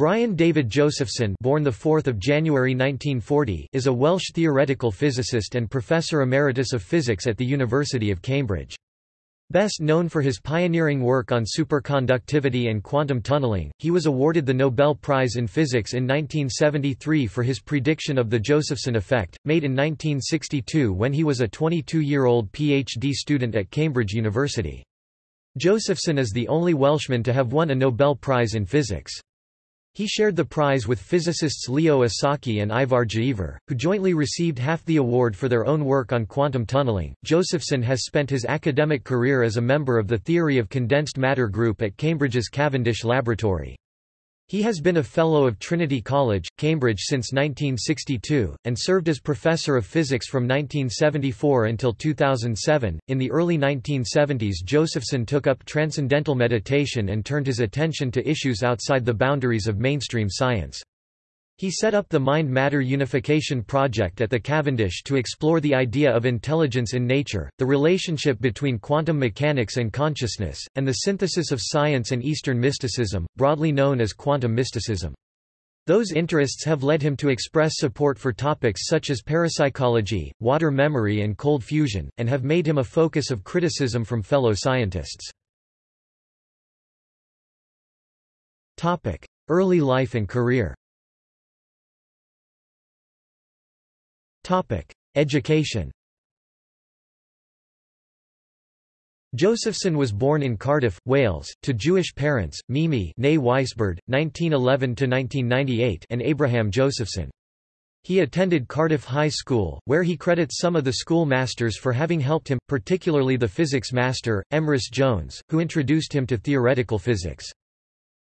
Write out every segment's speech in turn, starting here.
Brian David Josephson born the 4th of January 1940 is a Welsh theoretical physicist and Professor Emeritus of Physics at the University of Cambridge. Best known for his pioneering work on superconductivity and quantum tunneling, he was awarded the Nobel Prize in Physics in 1973 for his prediction of the Josephson effect, made in 1962 when he was a 22-year-old PhD student at Cambridge University. Josephson is the only Welshman to have won a Nobel Prize in Physics. He shared the prize with physicists Leo Esaki and Ivar Giaever, who jointly received half the award for their own work on quantum tunneling. Josephson has spent his academic career as a member of the Theory of Condensed Matter group at Cambridge's Cavendish Laboratory. He has been a Fellow of Trinity College, Cambridge since 1962, and served as Professor of Physics from 1974 until 2007. In the early 1970s, Josephson took up transcendental meditation and turned his attention to issues outside the boundaries of mainstream science. He set up the Mind-Matter Unification Project at the Cavendish to explore the idea of intelligence in nature, the relationship between quantum mechanics and consciousness, and the synthesis of science and Eastern mysticism, broadly known as quantum mysticism. Those interests have led him to express support for topics such as parapsychology, water memory and cold fusion, and have made him a focus of criticism from fellow scientists. Early life and career Education Josephson was born in Cardiff, Wales, to Jewish parents, Mimi Weisbord, 1911–1998 and Abraham Josephson. He attended Cardiff High School, where he credits some of the school masters for having helped him, particularly the physics master, Emrys Jones, who introduced him to theoretical physics.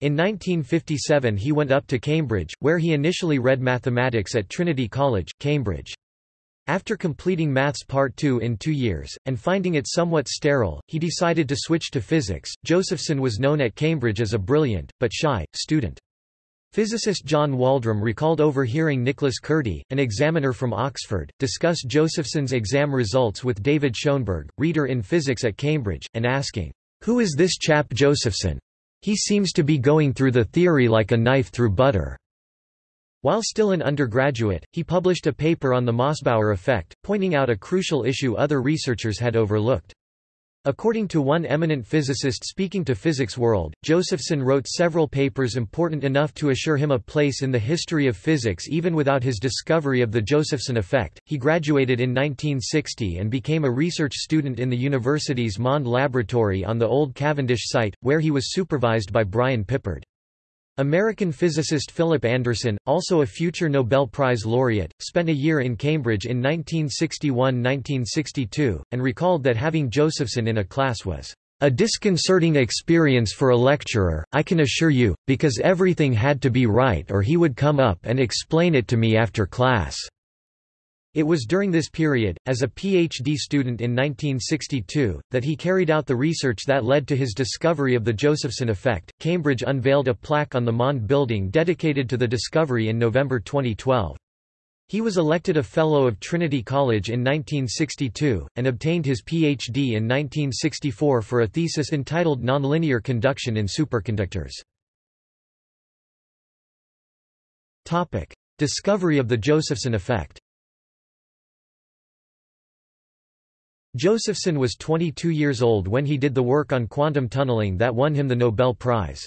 In 1957 he went up to Cambridge, where he initially read mathematics at Trinity College, Cambridge. After completing Maths Part 2 in two years, and finding it somewhat sterile, he decided to switch to physics. Josephson was known at Cambridge as a brilliant, but shy, student. Physicist John Waldram recalled overhearing Nicholas Kurti, an examiner from Oxford, discuss Josephson's exam results with David Schoenberg, reader in physics at Cambridge, and asking, Who is this chap Josephson? He seems to be going through the theory like a knife through butter. While still an undergraduate, he published a paper on the Mossbauer effect, pointing out a crucial issue other researchers had overlooked. According to one eminent physicist speaking to Physics World, Josephson wrote several papers important enough to assure him a place in the history of physics even without his discovery of the Josephson effect. He graduated in 1960 and became a research student in the university's Mond Laboratory on the old Cavendish site, where he was supervised by Brian Pippard. American physicist Philip Anderson, also a future Nobel Prize laureate, spent a year in Cambridge in 1961–1962, and recalled that having Josephson in a class was a disconcerting experience for a lecturer, I can assure you, because everything had to be right or he would come up and explain it to me after class. It was during this period, as a PhD student in 1962, that he carried out the research that led to his discovery of the Josephson effect. Cambridge unveiled a plaque on the Mond building dedicated to the discovery in November 2012. He was elected a Fellow of Trinity College in 1962, and obtained his Ph.D. in 1964 for a thesis entitled Nonlinear Conduction in Superconductors. Discovery of the Josephson effect Josephson was 22 years old when he did the work on quantum tunneling that won him the Nobel Prize.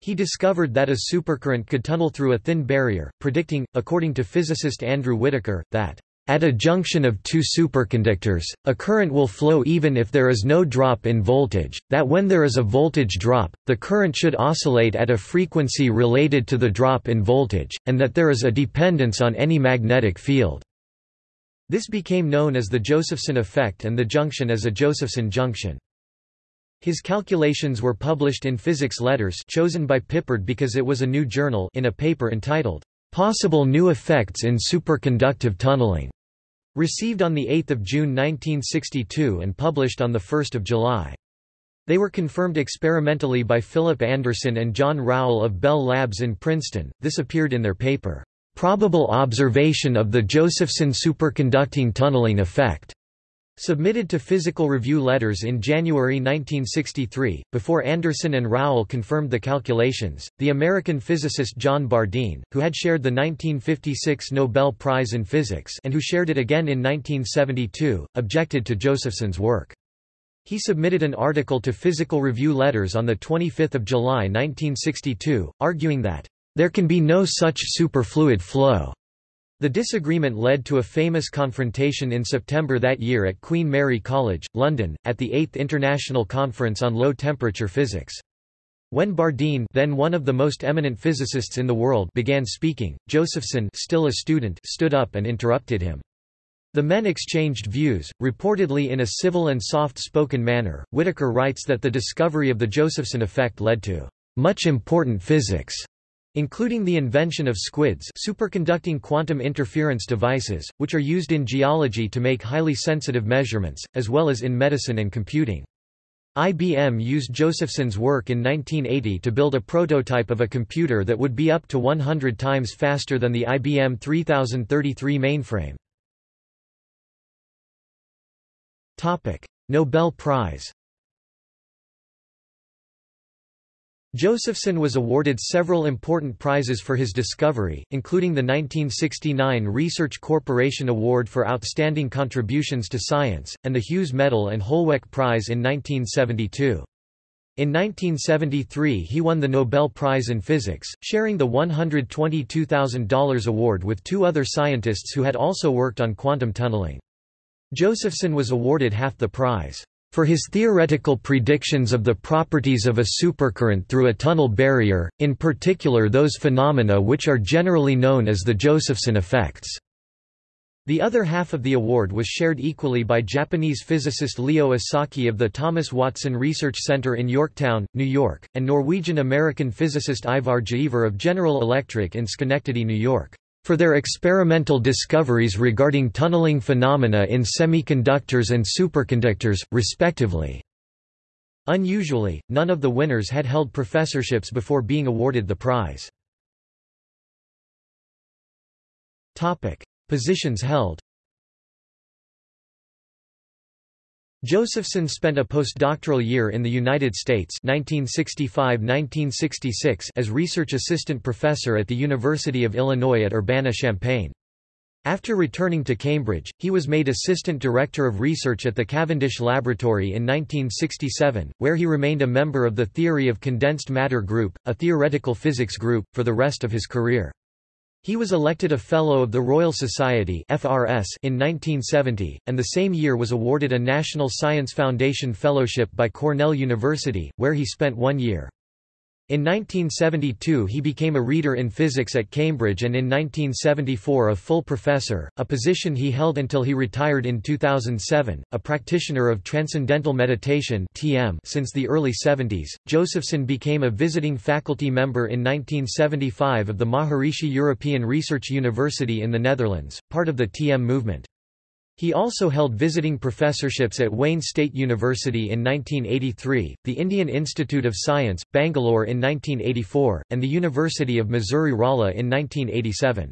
He discovered that a supercurrent could tunnel through a thin barrier, predicting, according to physicist Andrew Whittaker, that at a junction of two superconductors, a current will flow even if there is no drop in voltage, that when there is a voltage drop, the current should oscillate at a frequency related to the drop in voltage, and that there is a dependence on any magnetic field. This became known as the Josephson effect and the junction as a Josephson junction. His calculations were published in Physics Letters chosen by Pippard because it was a new journal in a paper entitled, "'Possible New Effects in Superconductive Tunneling", received on 8 June 1962 and published on 1 July. They were confirmed experimentally by Philip Anderson and John Rowell of Bell Labs in Princeton. This appeared in their paper, Probable observation of the Josephson superconducting tunneling effect. Submitted to Physical Review Letters in January 1963, before Anderson and Rowell confirmed the calculations, the American physicist John Bardeen, who had shared the 1956 Nobel Prize in Physics and who shared it again in 1972, objected to Josephson's work. He submitted an article to Physical Review Letters on 25 July 1962, arguing that, "...there can be no such superfluid flow." The disagreement led to a famous confrontation in September that year at Queen Mary College, London, at the 8th International Conference on Low-Temperature Physics. When Bardeen then one of the most eminent physicists in the world began speaking, Josephson still a student stood up and interrupted him. The men exchanged views, reportedly in a civil and soft-spoken manner. Whittaker writes that the discovery of the Josephson effect led to much important physics including the invention of SQUIDs superconducting quantum interference devices, which are used in geology to make highly sensitive measurements, as well as in medicine and computing. IBM used Josephson's work in 1980 to build a prototype of a computer that would be up to 100 times faster than the IBM 3033 mainframe. Nobel Prize Josephson was awarded several important prizes for his discovery, including the 1969 Research Corporation Award for Outstanding Contributions to Science, and the Hughes Medal and Holweck Prize in 1972. In 1973 he won the Nobel Prize in Physics, sharing the $122,000 award with two other scientists who had also worked on quantum tunneling. Josephson was awarded half the prize for his theoretical predictions of the properties of a supercurrent through a tunnel barrier, in particular those phenomena which are generally known as the Josephson effects. The other half of the award was shared equally by Japanese physicist Leo Esaki of the Thomas Watson Research Center in Yorktown, New York, and Norwegian-American physicist Ivar Giaever of General Electric in Schenectady, New York for their experimental discoveries regarding tunneling phenomena in semiconductors and superconductors, respectively. Unusually, none of the winners had held professorships before being awarded the prize. Positions held Josephson spent a postdoctoral year in the United States 1965–1966 as research assistant professor at the University of Illinois at Urbana-Champaign. After returning to Cambridge, he was made assistant director of research at the Cavendish Laboratory in 1967, where he remained a member of the Theory of Condensed Matter Group, a theoretical physics group, for the rest of his career. He was elected a Fellow of the Royal Society in 1970, and the same year was awarded a National Science Foundation Fellowship by Cornell University, where he spent one year. In 1972 he became a reader in physics at Cambridge and in 1974 a full professor, a position he held until he retired in 2007, a practitioner of Transcendental Meditation (TM) since the early 70s. Josephson became a visiting faculty member in 1975 of the Maharishi European Research University in the Netherlands, part of the TM movement. He also held visiting professorships at Wayne State University in 1983, the Indian Institute of Science, Bangalore in 1984, and the University of Missouri-Rolla in 1987.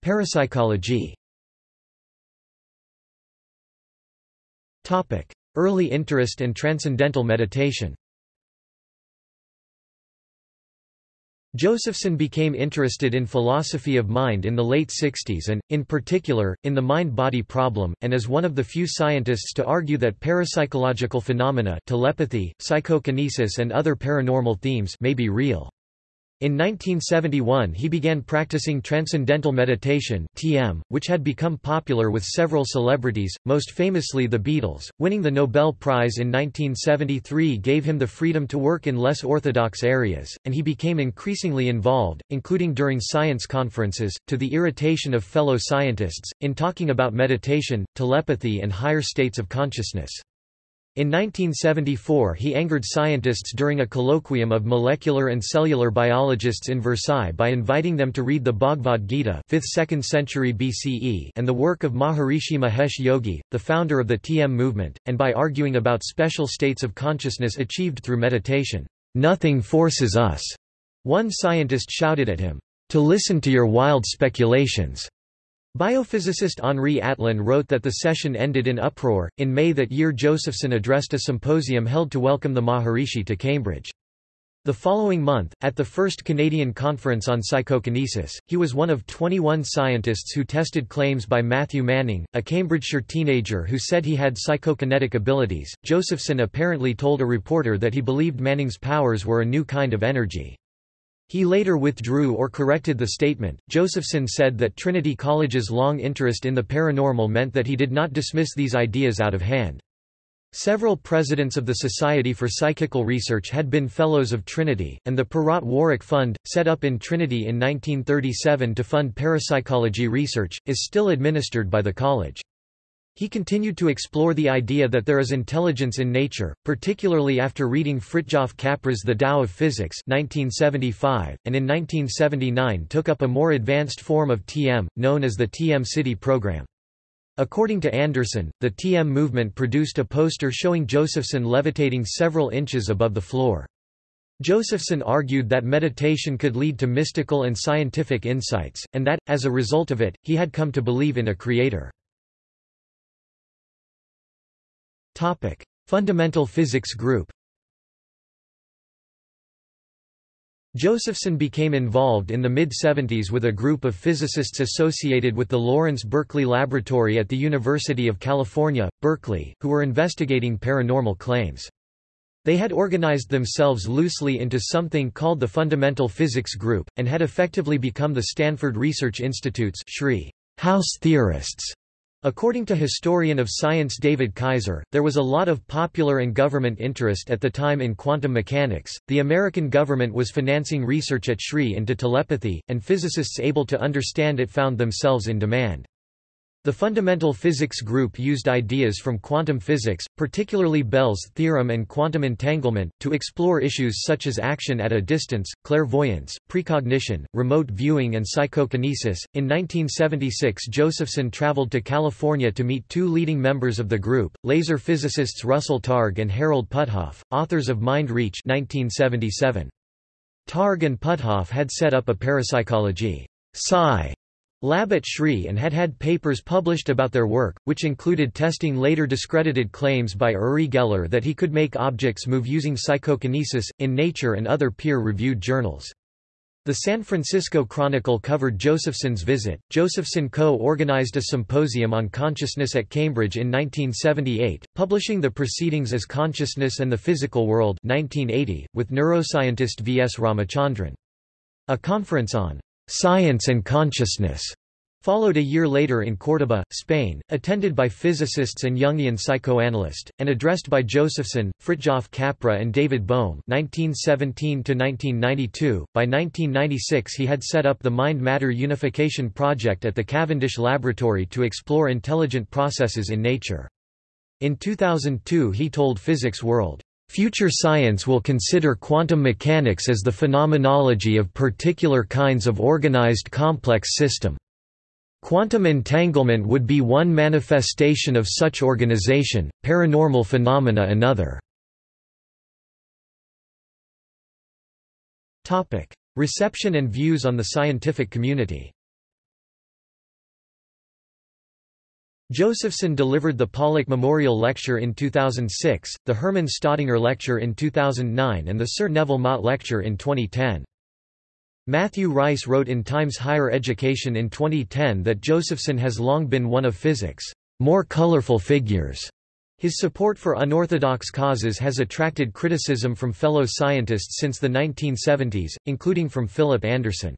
Parapsychology Early interest and transcendental meditation Josephson became interested in philosophy of mind in the late 60s and, in particular, in the mind-body problem, and is one of the few scientists to argue that parapsychological phenomena telepathy, psychokinesis and other paranormal themes may be real. In 1971 he began practicing Transcendental Meditation TM, which had become popular with several celebrities, most famously the Beatles. Winning the Nobel Prize in 1973 gave him the freedom to work in less orthodox areas, and he became increasingly involved, including during science conferences, to the irritation of fellow scientists, in talking about meditation, telepathy and higher states of consciousness. In 1974 he angered scientists during a colloquium of molecular and cellular biologists in Versailles by inviting them to read the Bhagavad Gita 5th–2nd century BCE and the work of Maharishi Mahesh Yogi, the founder of the TM movement, and by arguing about special states of consciousness achieved through meditation. Nothing forces us, one scientist shouted at him, to listen to your wild speculations. Biophysicist Henri Atlan wrote that the session ended in uproar. In May that year, Josephson addressed a symposium held to welcome the Maharishi to Cambridge. The following month, at the first Canadian Conference on Psychokinesis, he was one of 21 scientists who tested claims by Matthew Manning, a Cambridgeshire teenager who said he had psychokinetic abilities. Josephson apparently told a reporter that he believed Manning's powers were a new kind of energy. He later withdrew or corrected the statement. Josephson said that Trinity College's long interest in the paranormal meant that he did not dismiss these ideas out of hand. Several presidents of the Society for Psychical Research had been Fellows of Trinity, and the Perrott Warwick Fund, set up in Trinity in 1937 to fund parapsychology research, is still administered by the college. He continued to explore the idea that there is intelligence in nature, particularly after reading Fritjof Capra's The Tao of Physics 1975, and in 1979 took up a more advanced form of TM, known as the TM Sidhi program. According to Anderson, the TM movement produced a poster showing Josephson levitating several inches above the floor. Josephson argued that meditation could lead to mystical and scientific insights, and that, as a result of it, he had come to believe in a creator. Fundamental physics group Josephson became involved in the mid-70s with a group of physicists associated with the Lawrence Berkeley Laboratory at the University of California, Berkeley, who were investigating paranormal claims. They had organized themselves loosely into something called the Fundamental Physics Group, and had effectively become the Stanford Research Institute's house theorists. According to historian of science David Kaiser, there was a lot of popular and government interest at the time in quantum mechanics. The American government was financing research at SRI into telepathy, and physicists able to understand it found themselves in demand. The fundamental physics group used ideas from quantum physics, particularly Bell's theorem and quantum entanglement, to explore issues such as action at a distance, clairvoyance, precognition, remote viewing and psychokinesis. In 1976 Josephson traveled to California to meet two leading members of the group, laser physicists Russell Targ and Harold Puthoff, authors of Mind Reach 1977. Targ and Puthoff had set up a parapsychology psi lab at SRI and had had papers published about their work, which included testing later discredited claims by Uri Geller that he could make objects move using psychokinesis, in Nature and other peer-reviewed journals. The San Francisco Chronicle covered Josephson's visit. Josephson co-organized a symposium on consciousness at Cambridge in 1978, publishing the proceedings as Consciousness and the Physical World 1980, with neuroscientist V. S. Ramachandran. A conference on Science and Consciousness followed a year later in Córdoba, Spain, attended by physicists and Jungian psychoanalyst, and addressed by Josephson, Fritjof Capra and David Bohm 1917–1992. By 1996 he had set up the Mind-Matter Unification Project at the Cavendish Laboratory to explore intelligent processes in nature. In 2002 he told Physics World, Future science will consider quantum mechanics as the phenomenology of particular kinds of organized complex system. Quantum entanglement would be one manifestation of such organization, paranormal phenomena another. Reception and views on the scientific community Josephson delivered the Pollock Memorial Lecture in 2006, the Hermann Staudinger Lecture in 2009 and the Sir Neville Mott Lecture in 2010. Matthew Reisz wrote in Times Higher Education in 2010 that Josephson has long been one of physics' more colorful figures. His support for unorthodox causes has attracted criticism from fellow scientists since the 1970s, including from Philip Anderson.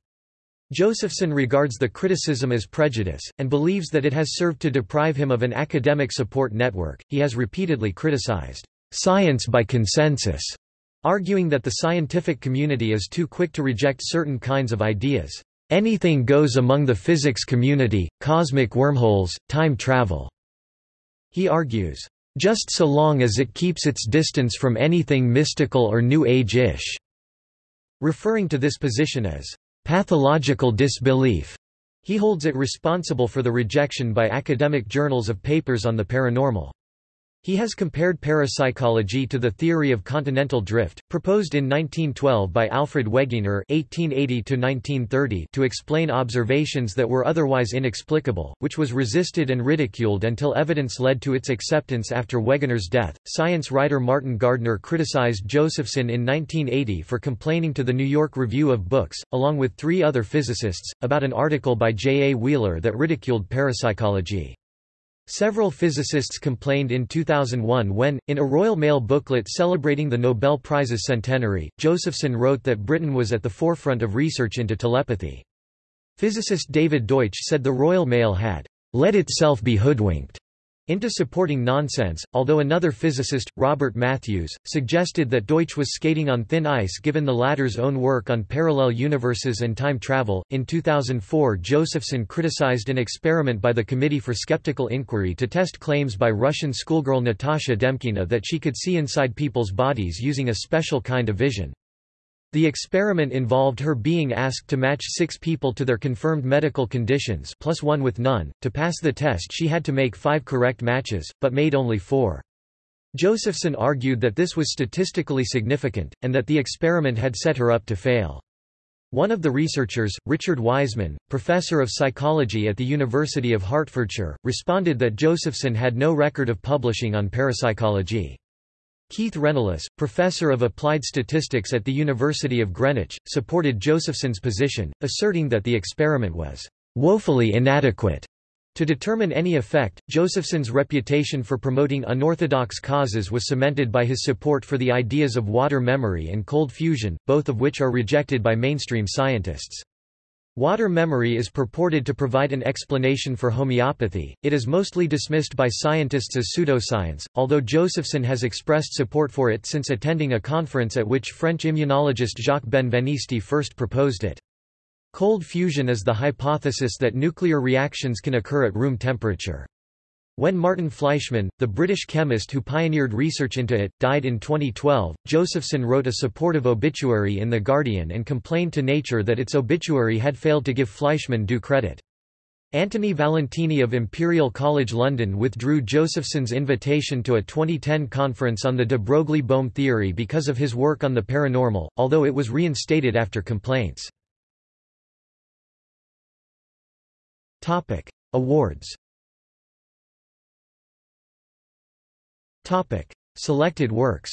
Josephson regards the criticism as prejudice, and believes that it has served to deprive him of an academic support network. He has repeatedly criticized science by consensus, arguing that the scientific community is too quick to reject certain kinds of ideas. Anything goes among the physics community, cosmic wormholes, time travel. He argues, just so long as it keeps its distance from anything mystical or New Age-ish, referring to this position as pathological disbelief. He holds it responsible for the rejection by academic journals of papers on the paranormal. He has compared parapsychology to the theory of continental drift, proposed in 1912 by Alfred Wegener (1880–1930) to explain observations that were otherwise inexplicable, which was resisted and ridiculed until evidence led to its acceptance after Wegener's death. Science writer Martin Gardner criticized Josephson in 1980 for complaining to the New York Review of Books, along with three other physicists, about an article by J. A. Wheeler that ridiculed parapsychology. Several physicists complained in 2001 when, in a Royal Mail booklet celebrating the Nobel Prize's centenary, Josephson wrote that Britain was at the forefront of research into telepathy. Physicist David Deutsch said the Royal Mail had let itself be hoodwinked into supporting nonsense, although another physicist, Robert Matthews, suggested that Deutsch was skating on thin ice given the latter's own work on parallel universes and time travel. In 2004, Josephson criticized an experiment by the Committee for Skeptical Inquiry to test claims by Russian schoolgirl Natasha Demkina that she could see inside people's bodies using a special kind of vision. The experiment involved her being asked to match six people to their confirmed medical conditions plus one with none. To pass the test she had to make five correct matches, but made only four. Josephson argued that this was statistically significant, and that the experiment had set her up to fail. One of the researchers, Richard Wiseman, professor of psychology at the University of Hertfordshire, responded that Josephson had no record of publishing on parapsychology. Keith Rennolls, professor of applied statistics at the University of Greenwich, supported Josephson's position, asserting that the experiment was woefully inadequate. To determine any effect, Josephson's reputation for promoting unorthodox causes was cemented by his support for the ideas of water memory and cold fusion, both of which are rejected by mainstream scientists. Water memory is purported to provide an explanation for homeopathy. It is mostly dismissed by scientists as pseudoscience, although Josephson has expressed support for it since attending a conference at which French immunologist Jacques Benveniste first proposed it. Cold fusion is the hypothesis that nuclear reactions can occur at room temperature. When Martin Fleischmann, the British chemist who pioneered research into it, died in 2012, Josephson wrote a supportive obituary in The Guardian and complained to Nature that its obituary had failed to give Fleischmann due credit. Anthony Valentini of Imperial College London withdrew Josephson's invitation to a 2010 conference on the de Broglie-Bohm theory because of his work on the paranormal, although it was reinstated after complaints. Awards Topic: Selected works.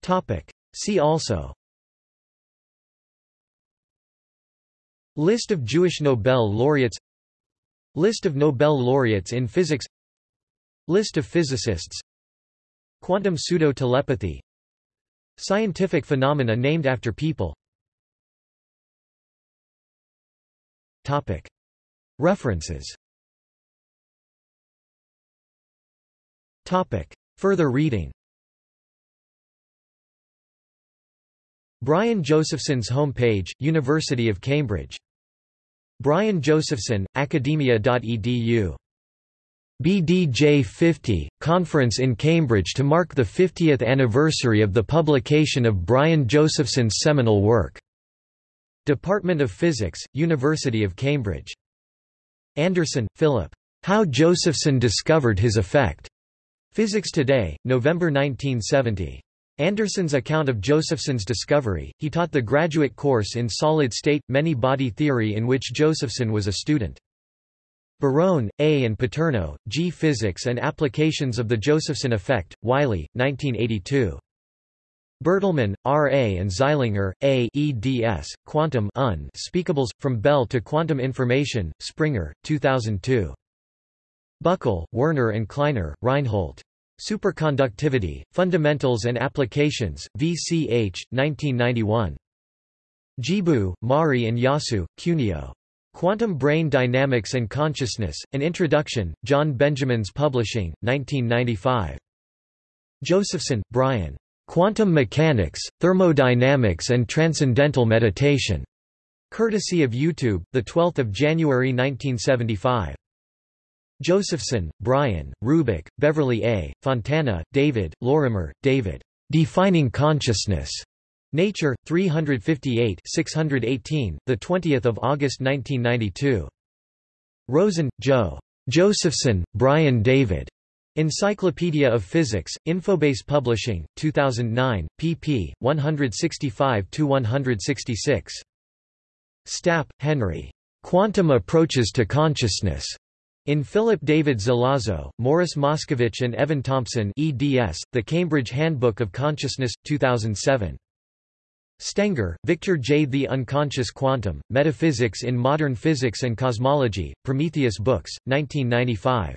Topic: See also. List of Jewish Nobel laureates. List of Nobel laureates in physics. List of physicists. Quantum pseudo-telepathy. Scientific phenomena named after people. References Topic. Further reading Brian Josephson's homepage, University of Cambridge. Brian Josephson, academia.edu. BDJ 50, Conference in Cambridge to mark the 50th anniversary of the publication of Brian Josephson's seminal work. Department of Physics, University of Cambridge. Anderson, Philip. How Josephson discovered his effect. Physics Today, November 1970. Anderson's account of Josephson's discovery, he taught the graduate course in solid-state, many-body theory in which Josephson was a student. Barone, A. and Paterno, G. Physics and Applications of the Josephson Effect, Wiley, 1982. Bertlmann, R. A. and Zeilinger, A. eds. Quantum Un Speakables, From Bell to Quantum Information, Springer, 2002. Buckel, Werner and Kleiner, Reinhold. Superconductivity, Fundamentals and Applications, VCH, 1991. Jibu, Mari and Yasue, Kunio. Quantum Brain Dynamics and Consciousness, An Introduction, John Benjamins Publishing, 1995. Josephson, Brian. Quantum Mechanics, Thermodynamics and Transcendental Meditation. Courtesy of YouTube, 12 January 1975. Josephson, Brian, Rubik, Beverly A., Fontana, David, Lorimer, David. Defining Consciousness. Nature, 358 618, 20 August 1992. Rosen, Joe. Josephson, Brian David. Encyclopedia of Physics, Infobase Publishing, 2009, pp. 165–166. Stapp, Henry. Quantum Approaches to Consciousness. In Philip David Zelazo, Morris Moscovitch and Evan Thompson eds, The Cambridge Handbook of Consciousness, 2007. Stenger, Victor J. The Unconscious Quantum, Metaphysics in Modern Physics and Cosmology, Prometheus Books, 1995.